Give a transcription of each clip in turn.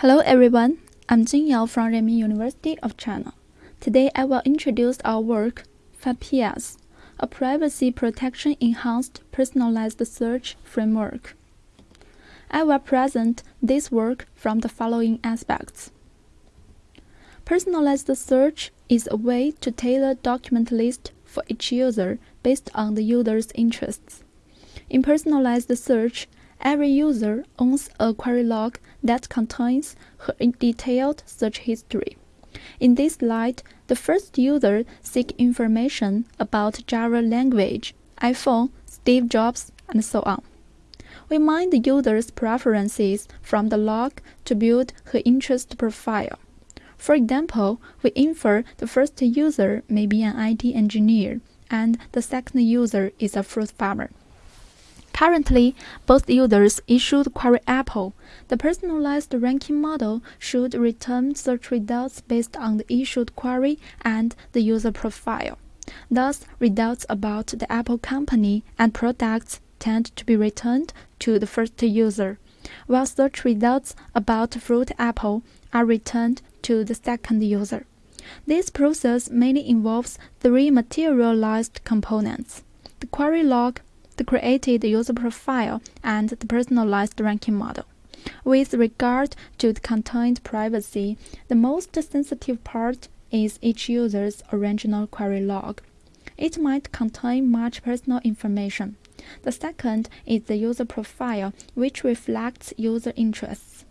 Hello everyone, I'm Jing Yao from Renmin University of China. Today I will introduce our work, FedPS, a privacy protection enhanced personalized search framework. I will present this work from the following aspects. Personalized search is a way to tailor document list for each user based on the user's interests. In personalized search, Every user owns a query log that contains her detailed search history. In this slide, the first user seeks information about Java language, iPhone, Steve Jobs, and so on. We mine the user's preferences from the log to build her interest profile. For example, we infer the first user may be an IT engineer and the second user is a fruit farmer. Currently, both users issued Query Apple. The personalized ranking model should return search results based on the issued query and the user profile. Thus, results about the Apple company and products tend to be returned to the first user, while search results about fruit apple are returned to the second user. This process mainly involves three materialized components the query log, the created user profile, and the personalized ranking model. With regard to the content privacy, the most sensitive part is each user's original query log. It might contain much personal information. The second is the user profile, which reflects user interests.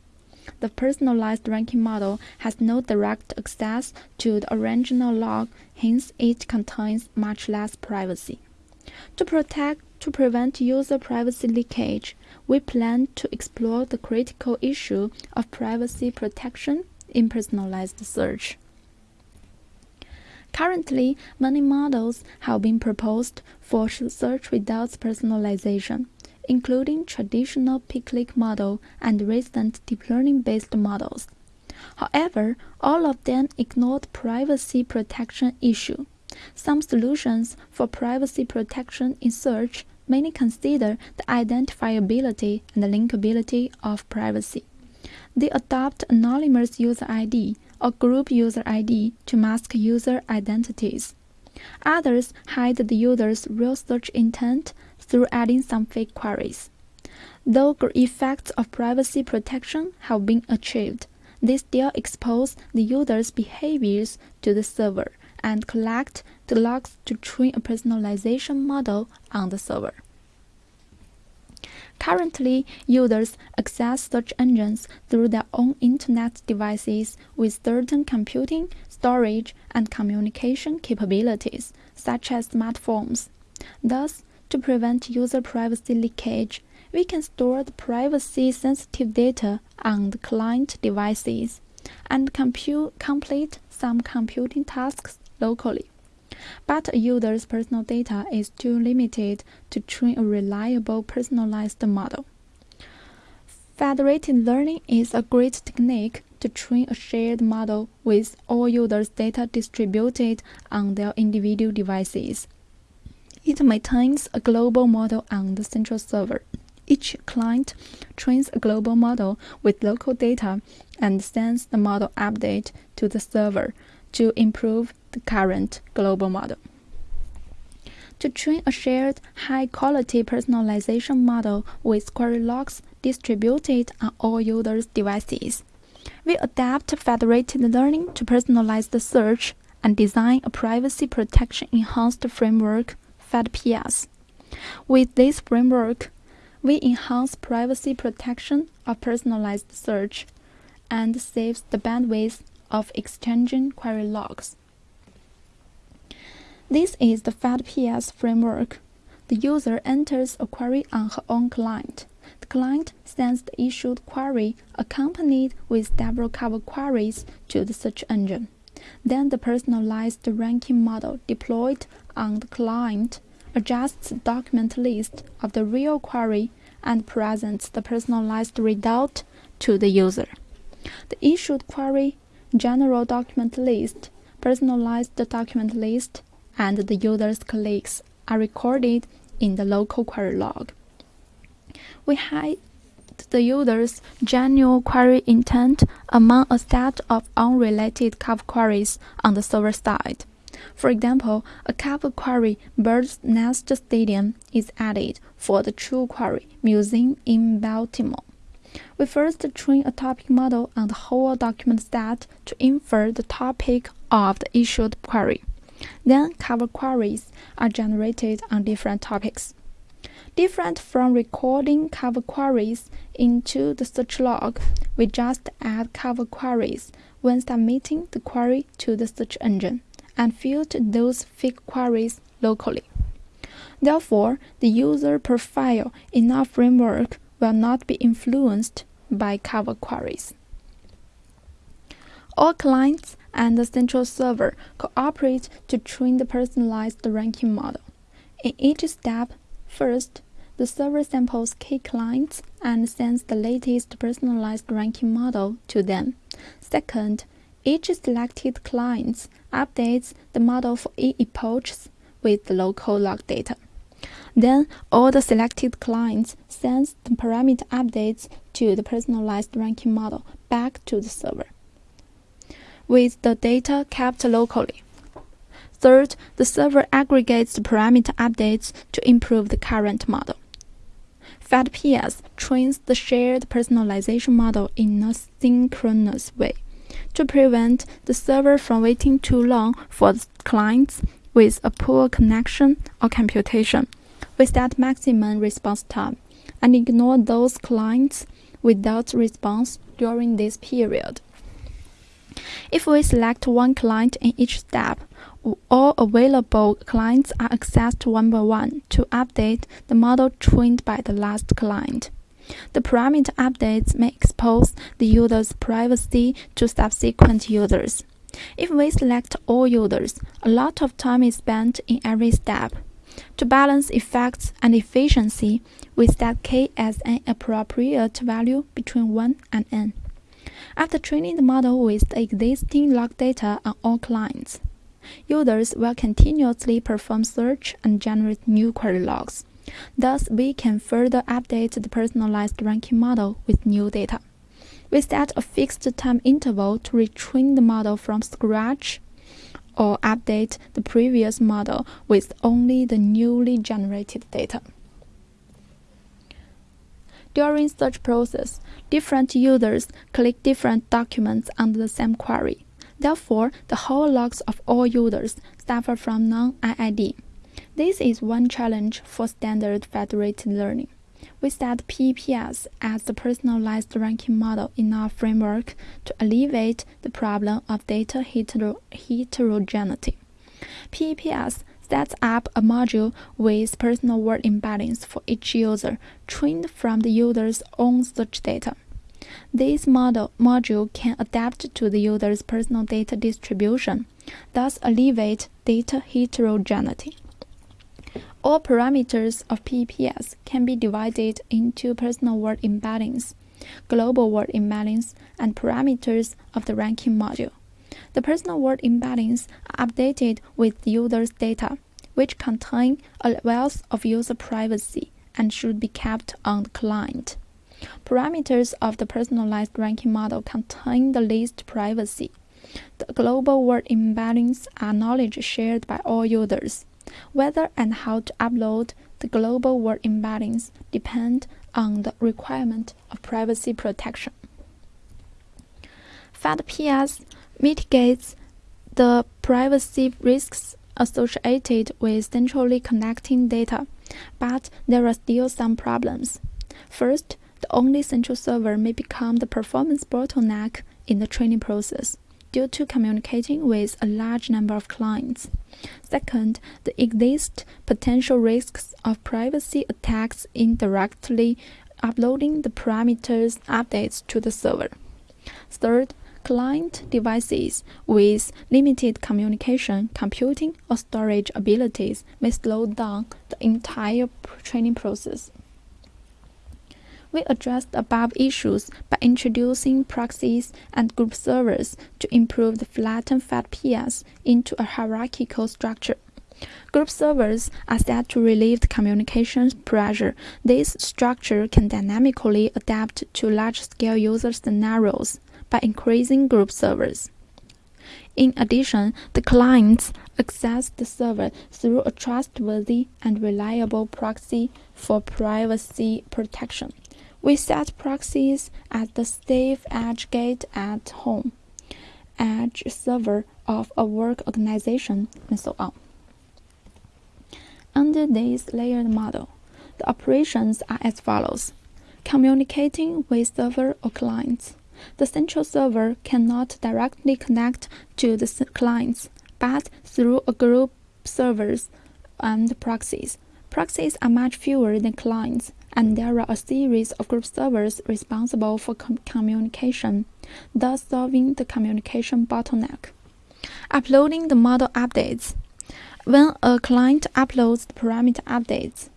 The personalized ranking model has no direct access to the original log, hence it contains much less privacy. To protect to prevent user privacy leakage, we plan to explore the critical issue of privacy protection in personalized search. Currently, many models have been proposed for search results personalization, including traditional p-click model and recent deep learning-based models. However, all of them ignored privacy protection issue. Some solutions for privacy protection in search mainly consider the identifiability and linkability of privacy. They adopt anonymous user ID or group user ID to mask user identities. Others hide the user's real search intent through adding some fake queries. Though effects of privacy protection have been achieved, they still expose the user's behaviors to the server and collect the logs to train a personalization model on the server. Currently, users access search engines through their own internet devices with certain computing, storage, and communication capabilities, such as smartphones. Thus, to prevent user privacy leakage, we can store the privacy-sensitive data on the client devices and compute, complete some computing tasks locally. But a user's personal data is too limited to train a reliable personalized model. Federated learning is a great technique to train a shared model with all users' data distributed on their individual devices. It maintains a global model on the central server. Each client trains a global model with local data and sends the model update to the server to improve the current global model. To train a shared high-quality personalization model with query logs distributed on all users' devices, we adapt federated learning to personalize the search and design a privacy protection enhanced framework, FedPS. With this framework, we enhance privacy protection of personalized search and saves the bandwidth of exchanging query logs. This is the FedPS framework. The user enters a query on her own client. The client sends the issued query accompanied with several cover queries to the search engine. Then the personalized ranking model deployed on the client adjusts the document list of the real query and presents the personalized result to the user. The issued query general document list, personalized document list, and the user's clicks are recorded in the local query log. We hide the user's genuine query intent among a set of unrelated cover queries on the server side. For example, a cover query bird's nest stadium is added for the true query museum in Baltimore. We first train a topic model on the whole document set to infer the topic of the issued query. Then cover queries are generated on different topics. Different from recording cover queries into the search log, we just add cover queries when submitting the query to the search engine and filter those fake queries locally. Therefore, the user profile in our framework will not be influenced by cover queries. All clients and the central server cooperate to train the personalized ranking model. In each step, first, the server samples key clients and sends the latest personalized ranking model to them. Second, each selected client updates the model for epochs with the local log data. Then all the selected clients sends the parameter updates to the personalized ranking model back to the server with the data kept locally. Third, the server aggregates the parameter updates to improve the current model. FedPS trains the shared personalization model in a synchronous way to prevent the server from waiting too long for the clients with a poor connection or computation. We set maximum response time and ignore those clients without response during this period. If we select one client in each step, all available clients are accessed one by one to update the model trained by the last client. The parameter updates may expose the user's privacy to subsequent users. If we select all users, a lot of time is spent in every step. To balance effects and efficiency, we set k as an appropriate value between 1 and n. After training the model with the existing log data on all clients, users will continuously perform search and generate new query logs. Thus, we can further update the personalized ranking model with new data. We set a fixed time interval to retrain the model from scratch or update the previous model with only the newly generated data. During such process, different users click different documents under the same query. Therefore, the whole logs of all users suffer from non-IID. This is one challenge for standard federated learning. We set PEPS as the personalized ranking model in our framework to alleviate the problem of data hetero heterogeneity. PEPS sets up a module with personal word embeddings for each user, trained from the user's own search data. This model module can adapt to the user's personal data distribution, thus alleviate data heterogeneity. All parameters of PEPS can be divided into personal word embeddings, global word embeddings, and parameters of the ranking module. The personal word embeddings are updated with user's data, which contain a wealth of user privacy and should be kept on the client. Parameters of the personalized ranking model contain the least privacy. The global word embeddings are knowledge shared by all users. Whether and how to upload the global word embeddings depend on the requirement of privacy protection. FedPS mitigates the privacy risks associated with centrally connecting data, but there are still some problems. First, the only central server may become the performance bottleneck in the training process due to communicating with a large number of clients. Second, there exist potential risks of privacy attacks indirectly uploading the parameters updates to the server. Third, client devices with limited communication, computing, or storage abilities may slow down the entire training process. We addressed above issues by introducing proxies and group servers to improve the flattened FedPS into a hierarchical structure. Group servers are set to relieve the communication pressure. This structure can dynamically adapt to large-scale user scenarios by increasing group servers. In addition, the clients access the server through a trustworthy and reliable proxy for privacy protection. We set proxies at the safe edge gate at home, edge server of a work organization, and so on. Under this layered model, the operations are as follows. Communicating with server or clients. The central server cannot directly connect to the clients, but through a group servers and proxies. Proxies are much fewer than clients, and there are a series of group servers responsible for com communication, thus solving the communication bottleneck. Uploading the model updates. When a client uploads the parameter updates,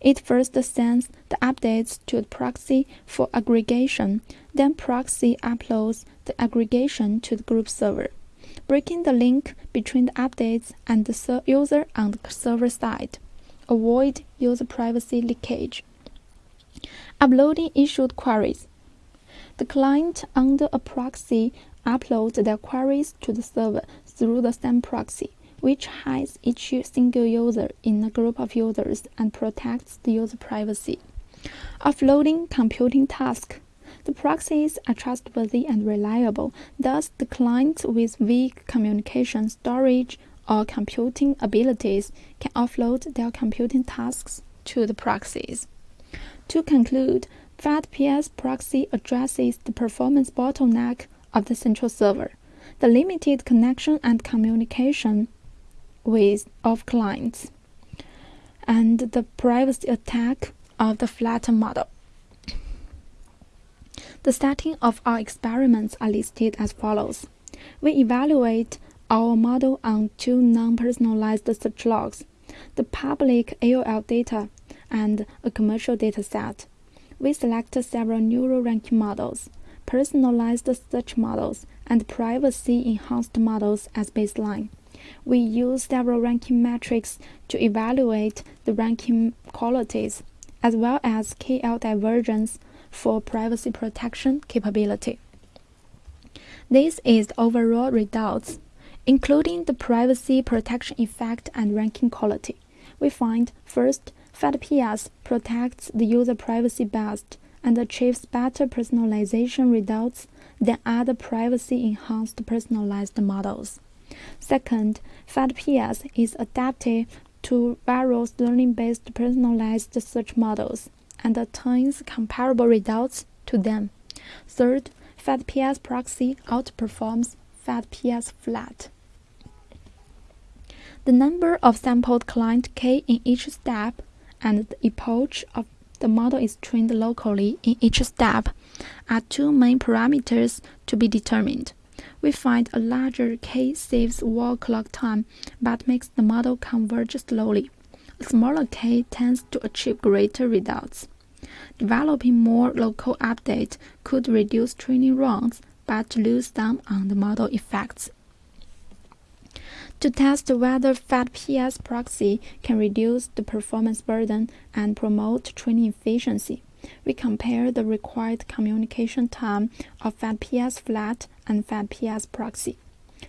it first sends the updates to the proxy for aggregation, then proxy uploads the aggregation to the group server, breaking the link between the updates and the user on the server side. Avoid user privacy leakage. Uploading issued queries. The client under a proxy uploads their queries to the server through the same proxy, which hides each single user in a group of users and protects the user privacy. Offloading computing tasks. The proxies are trustworthy and reliable, thus the clients with weak communication storage or computing abilities can offload their computing tasks to the proxies. To conclude, FedPS proxy addresses the performance bottleneck of the central server, the limited connection and communication with of clients, and the privacy attack of the flatter model. The setting of our experiments are listed as follows. We evaluate our model on two non-personalized search logs, the public AOL data and a commercial data set. We select several neural ranking models, personalized search models, and privacy-enhanced models as baseline. We use several ranking metrics to evaluate the ranking qualities, as well as KL divergence for privacy protection capability. This is the overall results including the privacy protection effect and ranking quality. We find first, FedPS protects the user privacy best and achieves better personalization results than other privacy-enhanced personalized models. Second, FedPS is adapted to various learning-based personalized search models and attains comparable results to them. Third, FedPS proxy outperforms FedPS flat. The number of sampled client K in each step and the epoch of the model is trained locally in each step are two main parameters to be determined. We find a larger K saves wall clock time but makes the model converge slowly. A smaller K tends to achieve greater results. Developing more local updates could reduce training runs but lose some on the model effects. To test whether FedPS proxy can reduce the performance burden and promote training efficiency, we compare the required communication time of FedPS flat and FedPS proxy.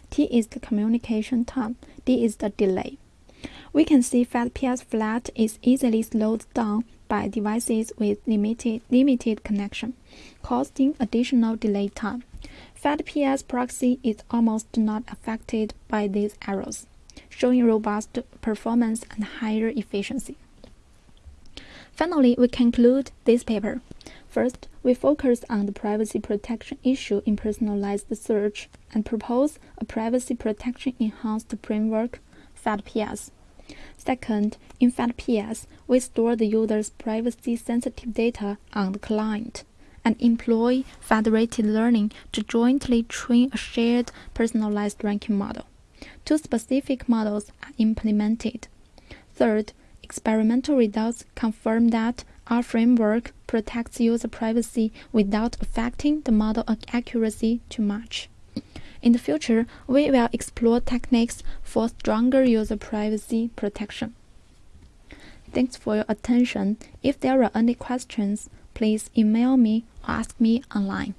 T is the communication time, D is the delay. We can see FedPS flat is easily slowed down by devices with limited, limited connection, causing additional delay time. FedPS proxy is almost not affected by these errors, showing robust performance and higher efficiency. Finally, we conclude this paper. First, we focus on the privacy protection issue in personalized search and propose a privacy protection enhanced framework, FedPS. Second, in FedPS, we store the user's privacy-sensitive data on the client and employ federated learning to jointly train a shared personalized ranking model. Two specific models are implemented. Third, experimental results confirm that our framework protects user privacy without affecting the model accuracy too much. In the future, we will explore techniques for stronger user privacy protection. Thanks for your attention. If there are any questions, please email me or ask me online.